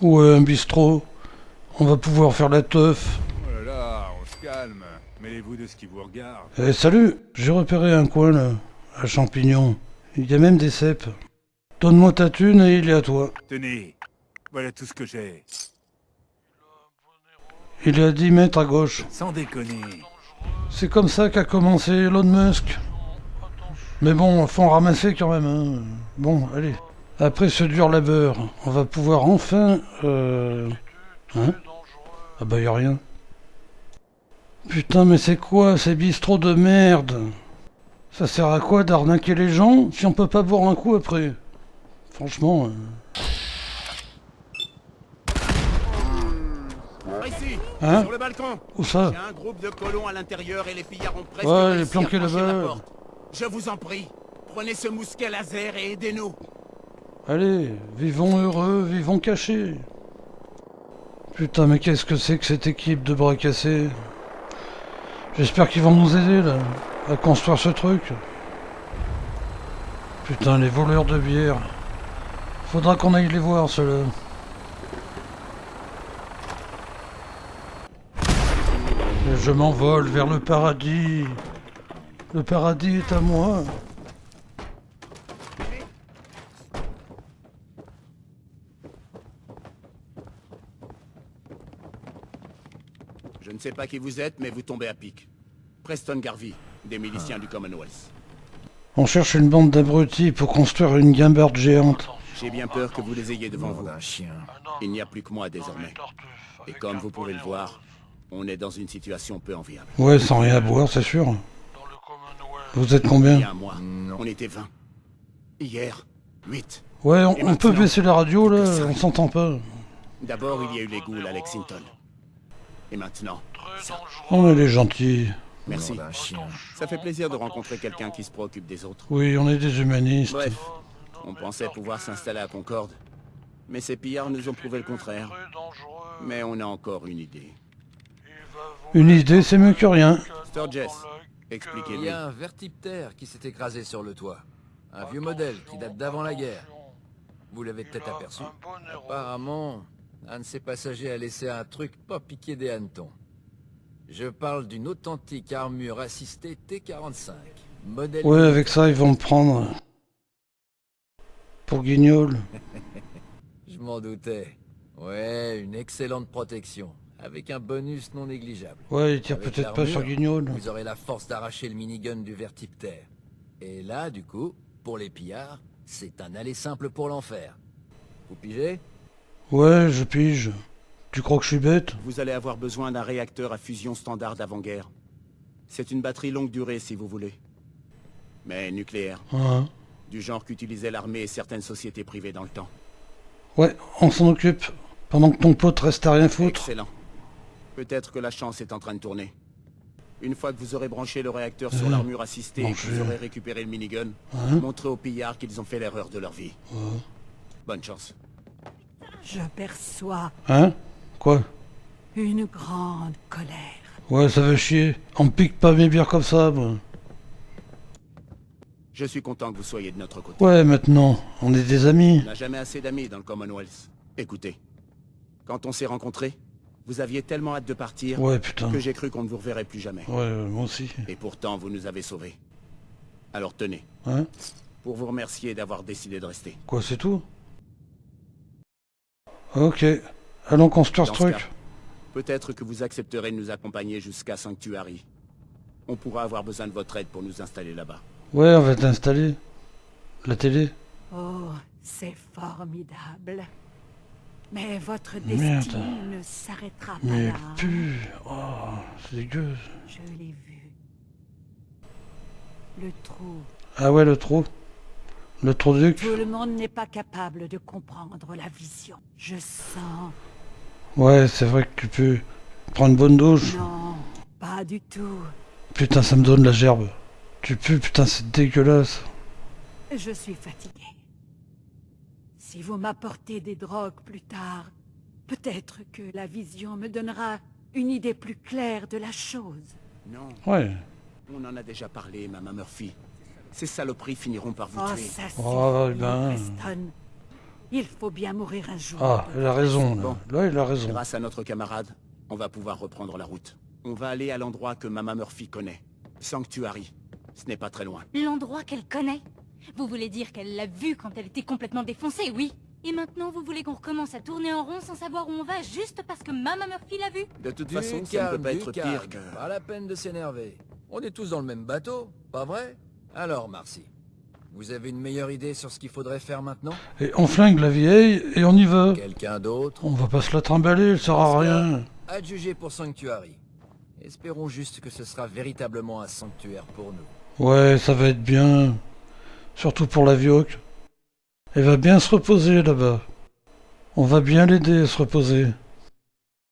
Ouais, un bistrot. On va pouvoir faire la teuf. Oh là là, on se calme. Mêlez-vous de ce qui vous regarde. Eh, salut J'ai repéré un coin, là, à champignons. Il y a même des cèpes. Donne-moi ta thune et il est à toi. Tenez, voilà tout ce que j'ai. Il est à 10 mètres à gauche. Sans déconner. C'est comme ça qu'a commencé Elon Musk. Mais bon, faut en ramasser quand même. Hein. Bon, allez. Après ce dur labeur, on va pouvoir enfin... Euh... Hein? Ah bah y'a rien. Putain, mais c'est quoi ces bistrots de merde? Ça sert à quoi d'arnaquer les gens si on peut pas boire un coup après? Franchement... euh, Ici, Hein? sur le balcon. Où ça? Un groupe de colons à l'intérieur et les pillards ont presque Ouais, réussi les planqués à franchir la là-bas. porte. Je vous en prie, prenez ce mousquet laser et aidez-nous. Allez, vivons heureux, vivons cachés. Putain, mais qu'est-ce que c'est que cette équipe de bras cassés? J'espère qu'ils vont nous aider, là, à construire ce truc. Putain, les voleurs de bière. Faudra qu'on aille les voir, ceux-là. Je m'envole vers le paradis. Le paradis est à moi. Je ne sais pas qui vous êtes, mais vous tombez à pic. Preston Garvey, des miliciens du Commonwealth. On cherche une bande d'abrutis pour construire une guimbarde géante. J'ai bien peur que vous les ayez devant vous. un chien. Il n'y a plus que moi désormais. Et comme vous pouvez le voir, on est dans une situation peu enviable. Ouais, sans rien à boire, c'est sûr. Vous êtes Il y combien mois, on était 20. Hier, 8. Ouais, on, on peut baisser la radio, là, on s'entend pas. D'abord, il y a eu les ghouls à Lexington. Et maintenant, ça. On est les gentils. Merci. D'un chien. Ça fait plaisir de rencontrer quelqu'un qui se préoccupe des autres. Oui, on est des humanistes. Bref, on pensait pouvoir s'installer à Concorde. Mais ces pillards nous ont prouvé le contraire. Mais on a encore une idée. Une idée, c'est mieux que rien. Sturgess, Il expliquez-nous. y a un vertiptère qui s'est écrasé sur le toit. Un vieux modèle qui date d'avant la guerre. Vous l'avez peut-être aperçu. Apparemment, un de ses passagers a laissé un truc pas piqué des hannetons. Je parle d'une authentique armure assistée T-45. Modèle... Ouais, avec ça, ils vont me prendre. Pour guignol. Je m'en doutais. Ouais, une excellente protection. Avec un bonus non négligeable. Ouais, il tire peut-être pas sur guignol. Vous aurez la force d'arracher le minigun du vertiptère. Et là, du coup, pour les pillards, c'est un aller simple pour l'enfer. Vous pigez? Ouais, je pige. Tu crois que je suis bête? Vous allez avoir besoin d'un réacteur à fusion standard d'avant-guerre. C'est une batterie longue durée si vous voulez. Mais nucléaire, Hein? Du genre qu'utilisaient l'armée et certaines sociétés privées dans le temps. Ouais, on s'en occupe. Pendant que ton pote reste à rien foutre. Excellent. Peut-être que la chance est en train de tourner. Une fois que vous aurez branché le réacteur sur Euh, l'armure assistée et que vous aurez récupéré le minigun, Hein? montrez aux pillards qu'ils ont fait l'erreur de leur vie. Bonne chance. Je perçois Hein? Quoi? une grande colère. Ouais, ça veut chier. On me pique pas mes bières comme ça, moi. Je suis content que vous soyez de notre côté. Ouais, maintenant, on est des amis. On n'a jamais assez d'amis dans le Commonwealth. Écoutez, quand on s'est rencontrés, vous aviez tellement hâte de partir Ouais, putain. que j'ai cru qu'on ne vous reverrait plus jamais. Ouais, euh, moi aussi. Et pourtant, vous nous avez sauvés. Alors tenez, Hein? Pour vous remercier d'avoir décidé de rester. Quoi, c'est tout? Ok. Allons construire ce truc. Peut-être que vous accepterez de nous accompagner jusqu'à Sanctuary. On pourra avoir besoin de votre aide pour nous installer là-bas. Ouais, on va t'installer. La télé. Oh, c'est formidable. Mais votre Merde. destinée ne s'arrêtera pas Mais là. Oh, c'est dégueu. Je l'ai vu. Le trou. Ah ouais, le trou. Le. Tout le monde n'est pas capable de comprendre la vision. Je sens. Ouais, c'est vrai que tu peux prendre une bonne douche. Non, pas du tout. Putain, ça me donne la gerbe. Tu pues, putain, c'est dégueulasse. Je suis fatigué. Si vous m'apportez des drogues plus tard, peut-être que la vision me donnera une idée plus claire de la chose. Non, Ouais. on en a déjà parlé, Maman Murphy. Ces saloperies finiront par vous Oh, tuer. ça Oh, suffit, ben. Preston. Il faut bien mourir un jour. Ah, il a raison, là. Bon. Là, il a raison. Grâce à notre camarade, on va pouvoir reprendre la route. On va aller à l'endroit que Mama Murphy connaît. Sanctuary. Ce n'est pas très loin. L'endroit qu'elle connaît Vous voulez dire qu'elle l'a vu quand elle était complètement défoncée, oui Et maintenant, vous voulez qu'on recommence à tourner en rond sans savoir où on va juste parce que Mama Murphy l'a vu De toute Du façon, ça ne peut pas être calme. pire que... Pas la peine de s'énerver. On est tous dans le même bateau, pas vrai? Alors, Marcy, vous avez une meilleure idée sur ce qu'il faudrait faire maintenant? Et on flingue la vieille et on y va. Quelqu'un d'autre? On va pas se la trimballer, elle sert à rien. Adjugé pour Sanctuary. Espérons juste que ce sera véritablement un sanctuaire pour nous. Ouais, ça va être bien. Surtout pour la vioque. Elle va bien se reposer là-bas. On va bien l'aider à se reposer.